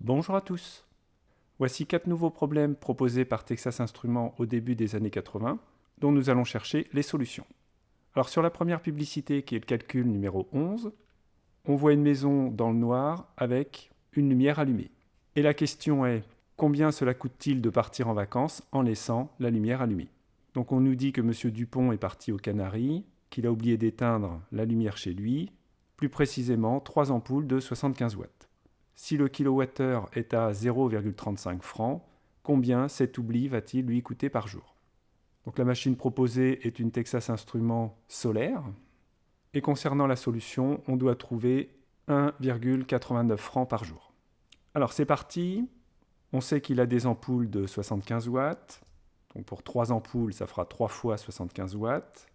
Bonjour à tous. Voici quatre nouveaux problèmes proposés par Texas Instruments au début des années 80, dont nous allons chercher les solutions. Alors sur la première publicité, qui est le calcul numéro 11, on voit une maison dans le noir avec une lumière allumée. Et la question est, combien cela coûte-t-il de partir en vacances en laissant la lumière allumée? Donc on nous dit que M. Dupont est parti aux Canaries, qu'il a oublié d'éteindre la lumière chez lui, plus précisément trois ampoules de 75 watts. Si le kilowattheure est à 0,35 francs, combien cet oubli va-t-il lui coûter par jour? Donc la machine proposée est une Texas Instruments solaire. Et concernant la solution, on doit trouver 1,89 francs par jour. Alors c'est parti. On sait qu'il a des ampoules de 75 watts. Donc pour 3 ampoules, ça fera 3 fois 75 watts.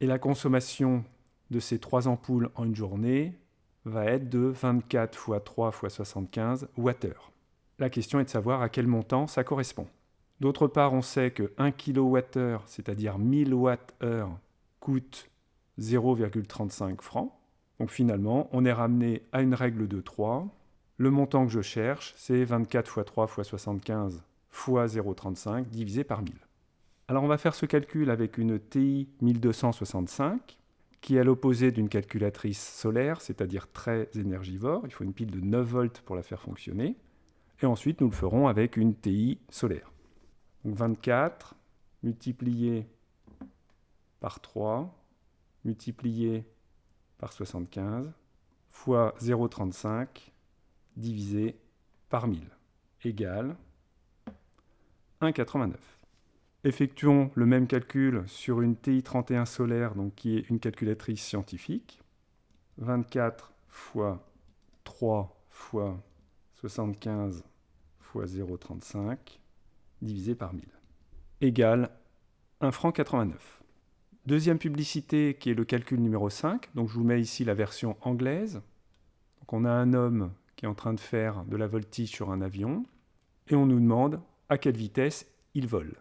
Et la consommation de ces 3 ampoules en une journée va être de 24 x 3 x 75 Wh. La question est de savoir à quel montant ça correspond. D'autre part, on sait que 1 kWh, c'est-à-dire 1000 Wh, coûte 0,35 francs. Donc finalement, on est ramené à une règle de 3. Le montant que je cherche, c'est 24 x 3 x 75 x 0,35 divisé par 1000. Alors on va faire ce calcul avec une TI 1265 qui est à l'opposé d'une calculatrice solaire, c'est-à-dire très énergivore. Il faut une pile de 9 volts pour la faire fonctionner. Et ensuite, nous le ferons avec une TI solaire. Donc 24 multiplié par 3 multiplié par 75 fois 0,35 divisé par 1000 égale 1,89. Effectuons le même calcul sur une TI-31 solaire, donc qui est une calculatrice scientifique. 24 fois 3 fois 75 fois 0,35 divisé par 1000 égale 1 franc 89. Deuxième publicité qui est le calcul numéro 5. Donc je vous mets ici la version anglaise. On a un homme qui est en train de faire de la voltige sur un avion et on nous demande à quelle vitesse il vole.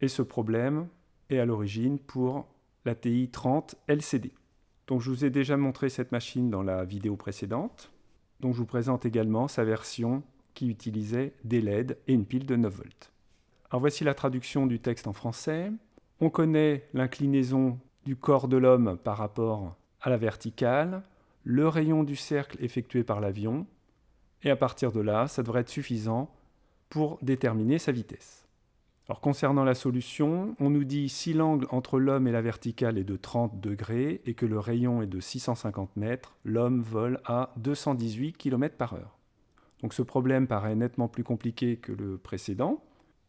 Et ce problème est à l'origine pour la TI 30 LCD. Donc je vous ai déjà montré cette machine dans la vidéo précédente. Donc je vous présente également sa version qui utilisait des LED et une pile de 9 volts. Alors voici la traduction du texte en français. On connaît l'inclinaison du corps de l'homme par rapport à la verticale, le rayon du cercle effectué par l'avion, et à partir de là, ça devrait être suffisant pour déterminer sa vitesse. Concernant la solution, on nous dit si l'angle entre l'homme et la verticale est de 30 degrés et que le rayon est de 650 mètres, l'homme vole à 218 km par heure. Donc ce problème paraît nettement plus compliqué que le précédent.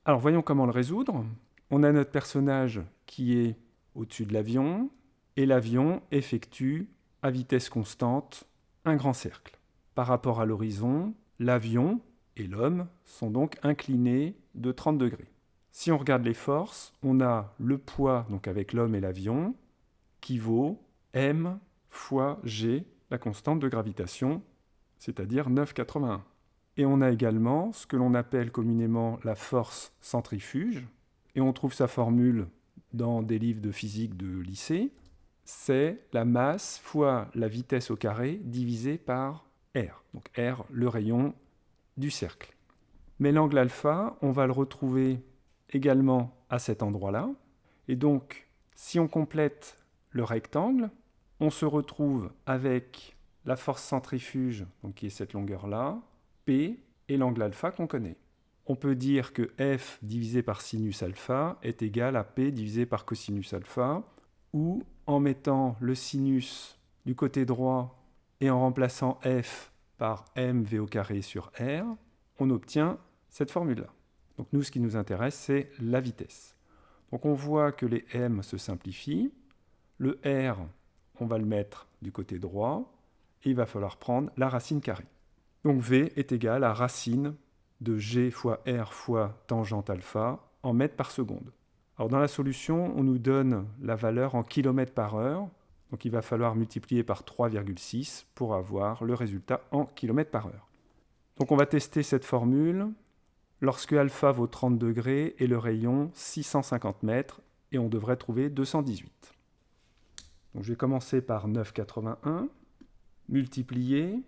Alors voyons comment le résoudre. On a notre personnage qui est au-dessus de l'avion et l'avion effectue à vitesse constante un grand cercle. Par rapport à l'horizon, l'avion et l'homme sont donc inclinés de 30 degrés. Si on regarde les forces, on a le poids, donc avec l'homme et l'avion, qui vaut m fois g, la constante de gravitation, c'est-à-dire 9,81. Et on a également ce que l'on appelle communément la force centrifuge, et on trouve sa formule dans des livres de physique de lycée, c'est la masse fois la vitesse au carré divisé par r, donc r le rayon du cercle. Mais l'angle alpha, on va le retrouver également à cet endroit-là. Et donc, si on complète le rectangle, on se retrouve avec la force centrifuge, donc qui est cette longueur-là, P, et l'angle alpha qu'on connaît. On peut dire que F divisé par sinus alpha est égal à P divisé par cosinus alpha, ou en mettant le sinus du côté droit et en remplaçant F par mv au sur R, on obtient cette formule-là. Donc nous, ce qui nous intéresse, c'est la vitesse. Donc on voit que les m se simplifient. Le r, on va le mettre du côté droit, et il va falloir prendre la racine carrée. Donc v est égal à racine de g fois r fois tangente alpha en mètres par seconde. Alors dans la solution, on nous donne la valeur en kilomètres par heure, donc il va falloir multiplier par 3,6 pour avoir le résultat en kilomètres par heure. Donc on va tester cette formule lorsque alpha vaut 30 degrés et le rayon 650 mètres, et on devrait trouver 218. Donc je vais commencer par 9,81, multiplié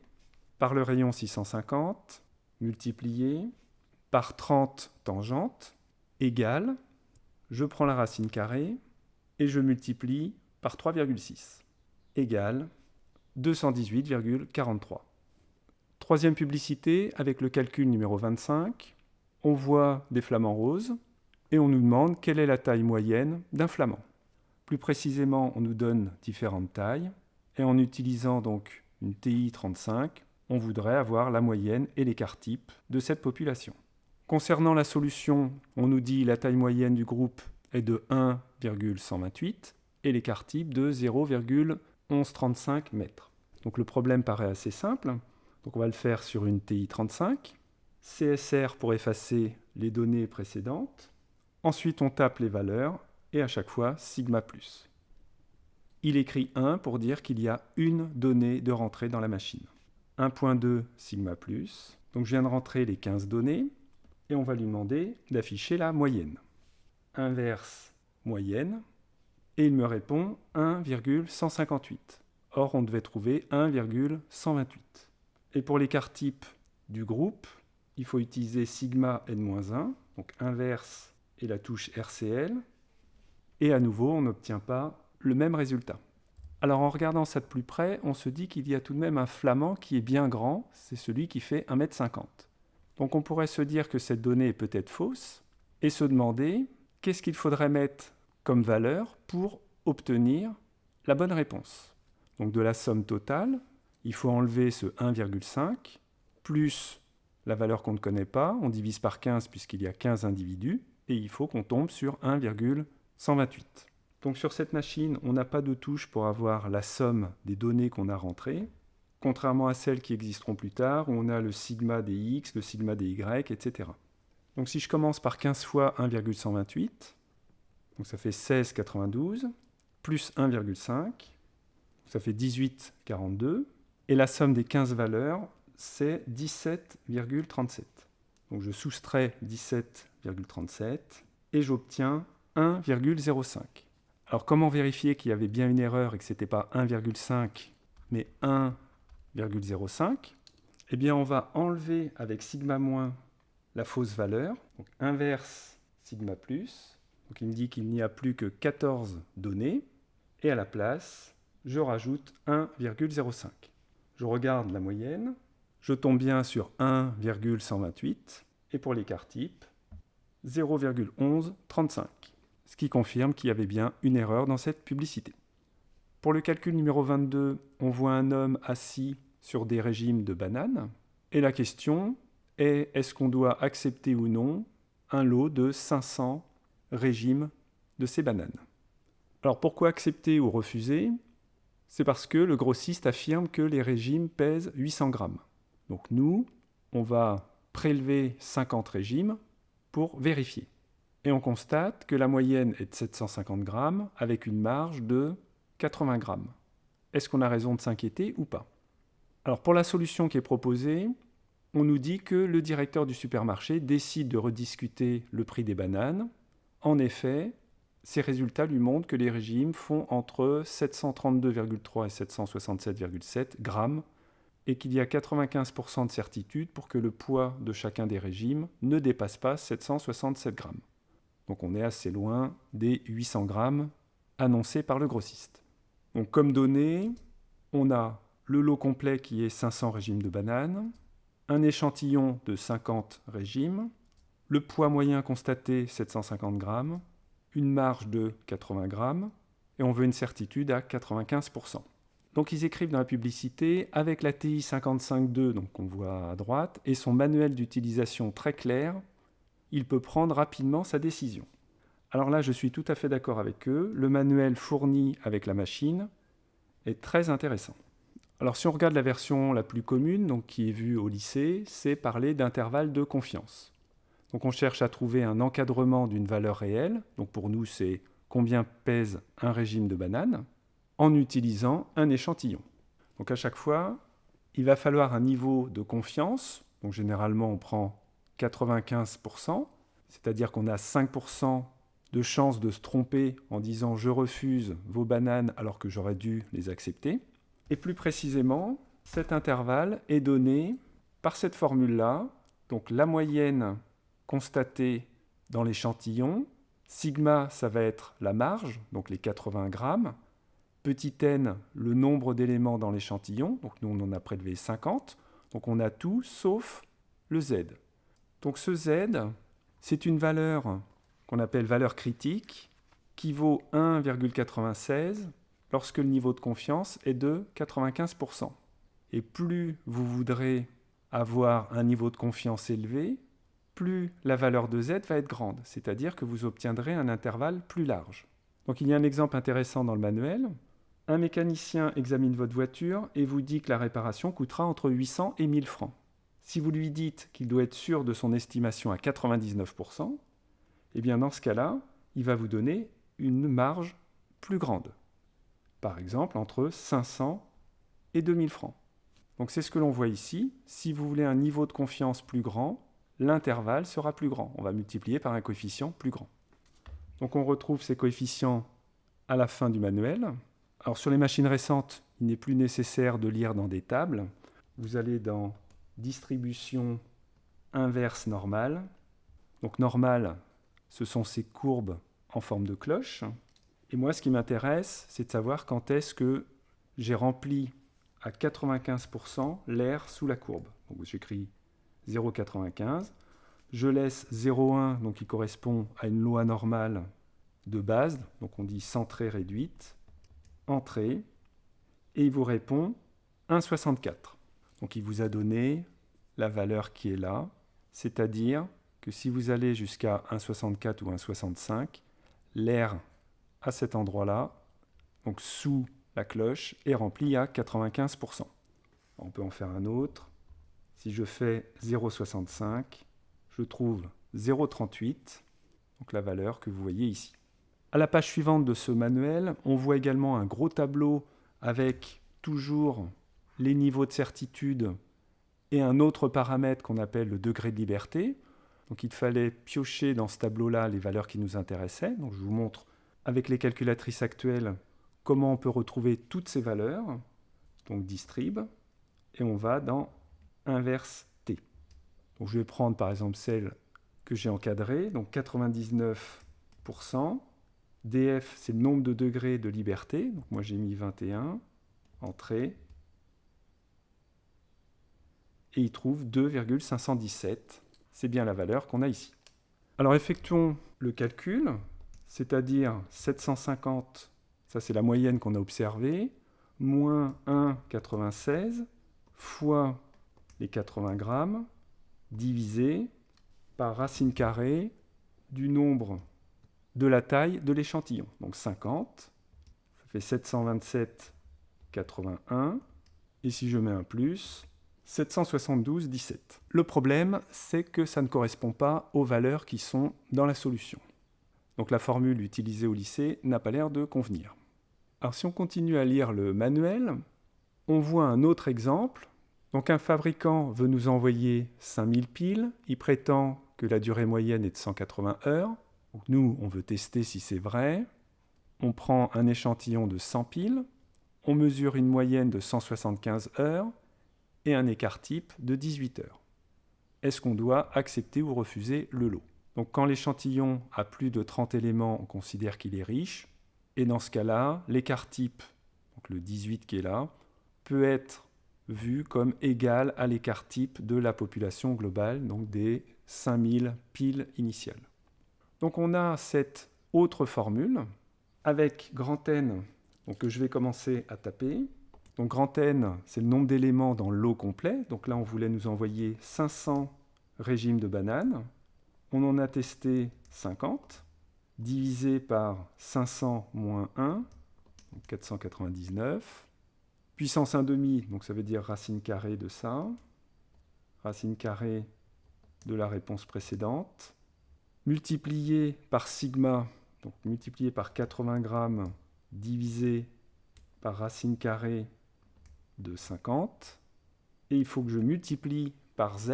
par le rayon 650, multiplié par 30 tangentes égale, je prends la racine carrée et je multiplie par 3,6 égale 218,43. Troisième publicité, avec le calcul numéro 25, on voit des flamants roses et on nous demande quelle est la taille moyenne d'un flamand. Plus précisément, on nous donne différentes tailles et en utilisant donc une TI 35, on voudrait avoir la moyenne et l'écart type de cette population. Concernant la solution, on nous dit la taille moyenne du groupe est de 1,128 et l'écart type de 0,1135 mètres. Donc le problème paraît assez simple. Donc on va le faire sur une TI 35. CSR pour effacer les données précédentes. Ensuite on tape les valeurs et à chaque fois sigma plus. Il écrit 1 pour dire qu'il y a une donnée de rentrée dans la machine. 1.2 sigma plus. Donc je viens de rentrer les 15 données et on va lui demander d'afficher la moyenne. Inverse moyenne et il me répond 1,158. Or on devait trouver 1,128. Et pour l'écart type du groupe, il faut utiliser sigma n-1, donc inverse et la touche RCL. Et à nouveau, on n'obtient pas le même résultat. Alors en regardant ça de plus près, on se dit qu'il y a tout de même un flamand qui est bien grand, c'est celui qui fait 1m50. Donc on pourrait se dire que cette donnée est peut-être fausse, et se demander qu'est-ce qu'il faudrait mettre comme valeur pour obtenir la bonne réponse. Donc de la somme totale, il faut enlever ce 1,5 plus la valeur qu'on ne connaît pas, on divise par 15 puisqu'il y a 15 individus, et il faut qu'on tombe sur 1,128. Donc sur cette machine, on n'a pas de touche pour avoir la somme des données qu'on a rentrées, contrairement à celles qui existeront plus tard, où on a le sigma des x, le sigma des y, etc. Donc si je commence par 15 fois 1,128, donc ça fait 16,92, plus 1,5, ça fait 18,42, et la somme des 15 valeurs, c'est 17,37. Donc je soustrais 17,37 et j'obtiens 1,05. Alors comment vérifier qu'il y avait bien une erreur et que ce n'était pas 1,5 mais 1,05 Eh bien on va enlever avec sigma moins la fausse valeur, donc inverse sigma plus, donc il me dit qu'il n'y a plus que 14 données, et à la place, je rajoute 1,05. Je regarde la moyenne, je tombe bien sur 1,128, et pour l'écart type, 0,1135, ce qui confirme qu'il y avait bien une erreur dans cette publicité. Pour le calcul numéro 22, on voit un homme assis sur des régimes de bananes, et la question est est-ce qu'on doit accepter ou non un lot de 500 régimes de ces bananes? Alors pourquoi accepter ou refuser? C'est parce que le grossiste affirme que les régimes pèsent 800 grammes. Donc nous, on va prélever 50 régimes pour vérifier. Et on constate que la moyenne est de 750 grammes avec une marge de 80 grammes. Est-ce qu'on a raison de s'inquiéter ou pas? Alors pour la solution qui est proposée, on nous dit que le directeur du supermarché décide de rediscuter le prix des bananes. En effet, ces résultats lui montrent que les régimes font entre 732,3 et 767,7 grammes et qu'il y a 95% de certitude pour que le poids de chacun des régimes ne dépasse pas 767 grammes. Donc on est assez loin des 800 grammes annoncés par le grossiste. Donc comme données, on a le lot complet qui est 500 régimes de bananes, un échantillon de 50 régimes, le poids moyen constaté 750 grammes, une marge de 80 grammes, et on veut une certitude à 95%. Donc ils écrivent dans la publicité, avec la TI 55.2, donc qu'on voit à droite, et son manuel d'utilisation très clair, il peut prendre rapidement sa décision. Alors là, je suis tout à fait d'accord avec eux, le manuel fourni avec la machine est très intéressant. Alors si on regarde la version la plus commune, donc qui est vue au lycée, c'est parler d'intervalle de confiance. Donc on cherche à trouver un encadrement d'une valeur réelle, donc pour nous c'est combien pèse un régime de bananes, en utilisant un échantillon. Donc à chaque fois, il va falloir un niveau de confiance, donc généralement on prend 95%, c'est-à-dire qu'on a 5% de chance de se tromper en disant je refuse vos bananes alors que j'aurais dû les accepter. Et plus précisément, cet intervalle est donné par cette formule-là, donc la moyenne constatée dans l'échantillon. Sigma, ça va être la marge, donc les 80 grammes. Petit n, le nombre d'éléments dans l'échantillon. Donc nous, on en a prélevé 50. Donc on a tout sauf le z. Donc ce z, c'est une valeur qu'on appelle valeur critique, qui vaut 1,96 lorsque le niveau de confiance est de 95%. Et plus vous voudrez avoir un niveau de confiance élevé, plus la valeur de z va être grande, c'est-à-dire que vous obtiendrez un intervalle plus large. Donc il y a un exemple intéressant dans le manuel. Un mécanicien examine votre voiture et vous dit que la réparation coûtera entre 800 et 1000 francs. Si vous lui dites qu'il doit être sûr de son estimation à 99%, eh bien dans ce cas-là, il va vous donner une marge plus grande. Par exemple, entre 500 et 2000 francs. Donc c'est ce que l'on voit ici. Si vous voulez un niveau de confiance plus grand, l'intervalle sera plus grand. On va multiplier par un coefficient plus grand. Donc on retrouve ces coefficients à la fin du manuel. Alors sur les machines récentes, il n'est plus nécessaire de lire dans des tables. Vous allez dans distribution inverse normale. Donc normale, ce sont ces courbes en forme de cloche. Et moi, ce qui m'intéresse, c'est de savoir quand est-ce que j'ai rempli à 95% l'air sous la courbe. J'écris 0,95. Je laisse 0,1, donc qui correspond à une loi normale de base, donc on dit centrée réduite entrée, et il vous répond 1,64. Donc il vous a donné la valeur qui est là, c'est-à-dire que si vous allez jusqu'à 1,64 ou 1,65, l'air à cet endroit-là, donc sous la cloche, est rempli à 95%. On peut en faire un autre. Si je fais 0,65, je trouve 0,38, donc la valeur que vous voyez ici. À la page suivante de ce manuel, on voit également un gros tableau avec toujours les niveaux de certitude et un autre paramètre qu'on appelle le degré de liberté. Donc il fallait piocher dans ce tableau-là les valeurs qui nous intéressaient. Donc je vous montre avec les calculatrices actuelles comment on peut retrouver toutes ces valeurs. Donc distrib, et on va dans inverse t. Donc je vais prendre par exemple celle que j'ai encadrée, donc 99%. Df, c'est le nombre de degrés de liberté. Donc moi j'ai mis 21, entrée. Et il trouve 2,517. C'est bien la valeur qu'on a ici. Alors effectuons le calcul, c'est-à-dire 750, ça c'est la moyenne qu'on a observée, moins 1,96 fois les 80 grammes, divisé par racine carrée du nombre de la taille de l'échantillon. Donc 50, ça fait 727,81. Et si je mets un plus, 772,17. Le problème, c'est que ça ne correspond pas aux valeurs qui sont dans la solution. Donc la formule utilisée au lycée n'a pas l'air de convenir. Alors si on continue à lire le manuel, on voit un autre exemple. Donc un fabricant veut nous envoyer 5000 piles, il prétend que la durée moyenne est de 180 heures. Nous, on veut tester si c'est vrai. On prend un échantillon de 100 piles, on mesure une moyenne de 175 heures et un écart type de 18 heures. Est-ce qu'on doit accepter ou refuser le lot? Donc quand l'échantillon a plus de 30 éléments, on considère qu'il est riche. Et dans ce cas-là, l'écart type, donc le 18 qui est là, peut être vu comme égal à l'écart type de la population globale, donc des 5000 piles initiales. Donc on a cette autre formule avec grand N, que je vais commencer à taper. Donc grand N, c'est le nombre d'éléments dans le lot complet. Donc là, on voulait nous envoyer 500 régimes de bananes. On en a testé 50, divisé par 500 moins 1, donc 499. Puissance 1,5, donc ça veut dire racine carrée de ça. Racine carrée de la réponse précédente multiplié par sigma, donc multiplié par 80 grammes, divisé par racine carrée de 50. Et il faut que je multiplie par z.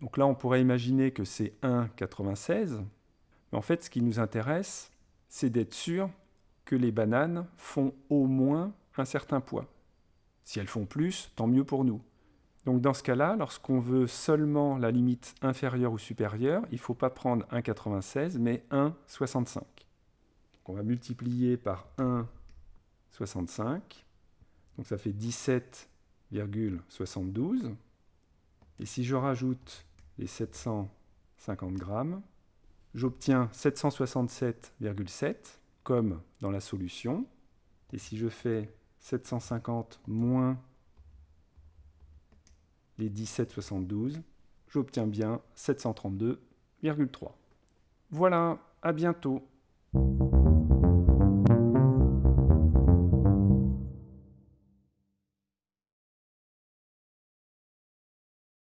Donc là, on pourrait imaginer que c'est 1,96. Mais en fait, ce qui nous intéresse, c'est d'être sûr que les bananes font au moins un certain poids. Si elles font plus, tant mieux pour nous. Donc dans ce cas-là, lorsqu'on veut seulement la limite inférieure ou supérieure, il ne faut pas prendre 1,96 mais 1,65. On va multiplier par 1,65. Donc ça fait 17,72. Et si je rajoute les 750 grammes, j'obtiens 767,7 comme dans la solution. Et si je fais 750 moins les 17,72, j'obtiens bien 732,3. Voilà, à bientôt